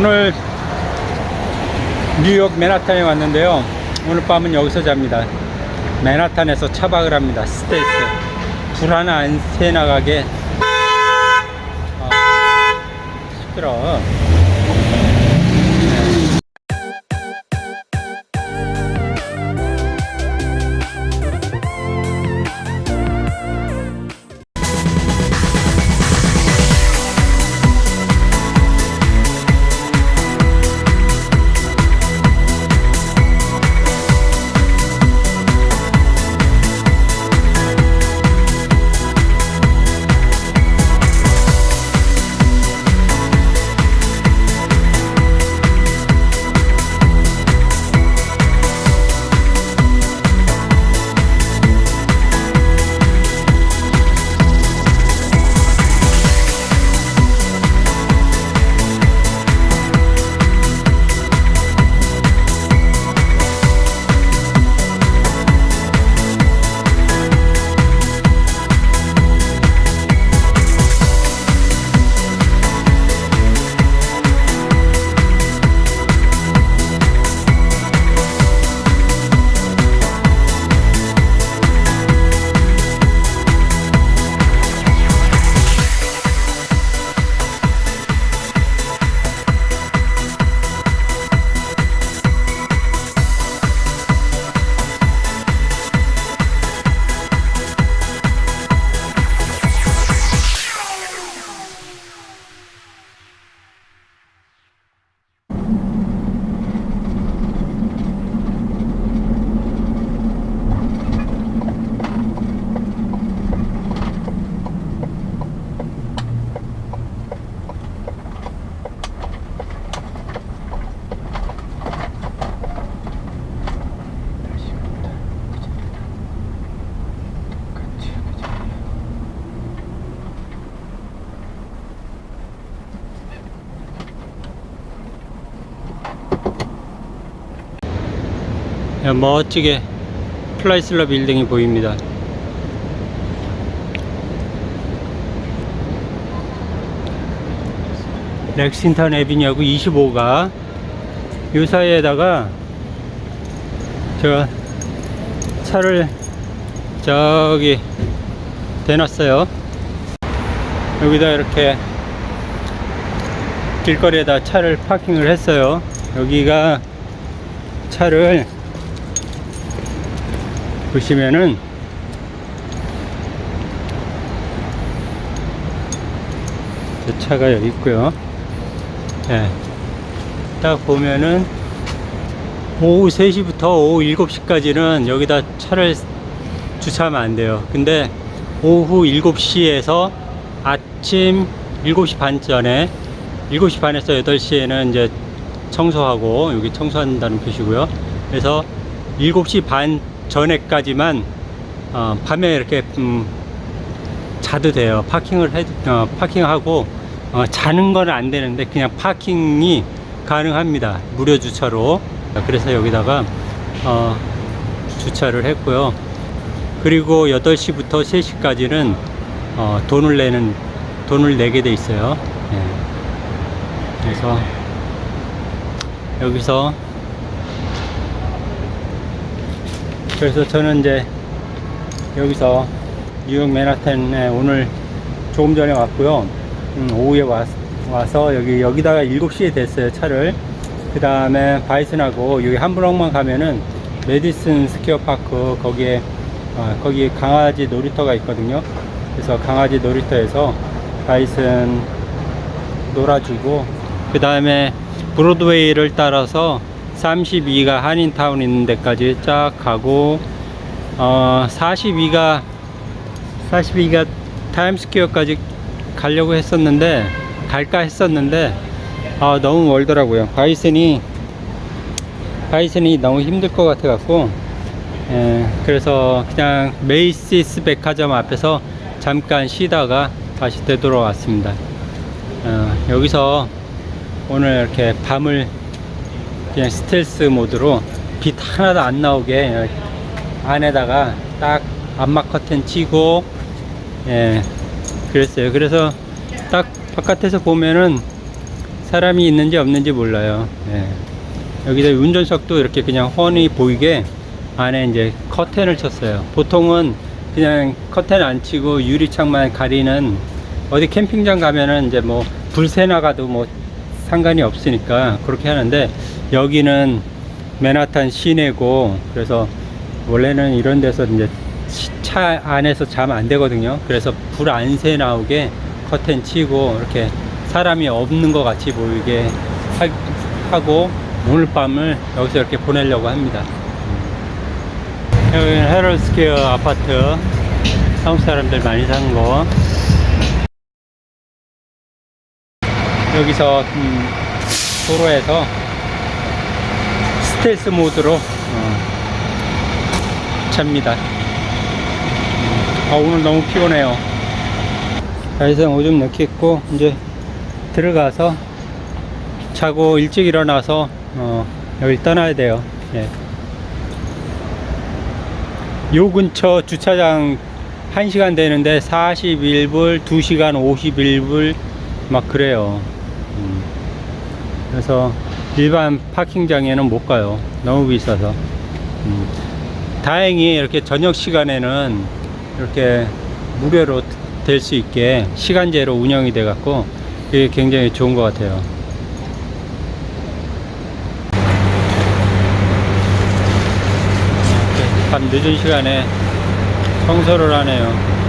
오늘 뉴욕 맨하탄에 왔는데요. 오늘 밤은 여기서 잡니다. 맨하탄에서 차박을 합니다. 스텔스. 불 하나 안 새 나가게. 아, 시끄러. 야, 멋지게 크라이슬러 빌딩이 보입니다. 렉싱턴 Avenue하고 25가 요 사이에다가 저 차를 저기 대놨어요. 여기다 이렇게 길거리에다 차를 파킹을 했어요. 여기가 차를 보시면은 저 차가 여기 있고요. 예. 딱 보면은 오후 3시부터 오후 7시까지는 여기다 차를 주차하면 안 돼요. 근데 오후 7시에서 아침 7시 반 전에 7시 반에서 8시에는 이제 청소하고 여기 청소한다는 표시고요. 그래서 7시 반 전에까지만 어, 밤에 이렇게 음, 자도 돼요. 파킹을 해 어, 파킹하고 어, 자는 건 안 되는데 그냥 파킹이 가능합니다. 무료 주차로. 그래서 여기다가 어, 주차를 했고요. 그리고 8시부터 3시까지는 어, 돈을 내는 돈을 내게 돼 있어요. 예. 그래서 여기서 그래서 저는 이제 여기서 뉴욕 맨하탄에 오늘 조금 전에 왔고요. 음, 오후에 왔, 와서 여기 여기다가 7시에 댔어요 차를. 그 다음에 바이슨하고 여기 한 블럭만 가면은 메디슨 스퀘어 파크 거기에 아, 거기 강아지 놀이터가 있거든요. 그래서 강아지 놀이터에서 바이슨 놀아주고 그 다음에 브로드웨이를 따라서 32가 한인타운 있는 데까지 쫙 가고 어 42가 42가 타임스퀘어까지 가려고 했었는데 갈까 했었는데 아 너무 멀더라고요. 바이슨이 바이슨이 너무 힘들 것 같아 갖고 예, 그래서 그냥 메이시스 백화점 앞에서 잠깐 쉬다가 다시 되돌아왔습니다. 어, 여기서 오늘 이렇게 밤을 그냥 스텔스 모드로 빛 하나도 안 나오게 안에다가 딱 암막 커튼 치고 예 그랬어요 그래서 딱 바깥에서 보면은 사람이 있는지 없는지 몰라요. 예. 여기다 운전석도 이렇게 그냥 훤히 보이게 안에 이제 커튼을 쳤어요. 보통은 그냥 커튼 안 치고 유리창만 가리는 어디 캠핑장 가면은 이제 뭐 불새 나가도 뭐 상관이 없으니까 그렇게 하는데 여기는 맨하탄 시내고 그래서 원래는 이런 데서 이제 시- 차 안에서 자면 안 되거든요. 그래서 불 안 새 나오게 커튼 치고 이렇게 사람이 없는 것 같이 보이게 하, 고 오늘 밤을 여기서 이렇게 보내려고 합니다. 여기는 헤럴스퀘어 아파트 한국 사람들 많이 사는 거 여기서 음, 도로에서 스텔스 모드로 어, 잡니다. 아, 오늘 너무 피곤해요. 자외선 오줌 넣겠고 이제 들어가서 자고 일찍 일어나서 어, 여기 떠나야 돼요. 예. 요 근처 주차장 1시간 되는데 41불, 2시간 51불 막 그래요. 음. 그래서 일반 파킹장에는 못 가요. 너무 비싸서. 음. 다행히 이렇게 저녁 시간에는 이렇게 무료로 될 수 있게 시간제로 운영이 돼 갖고 그게 굉장히 좋은 것 같아요. 밤 늦은 시간에 청소를 하네요.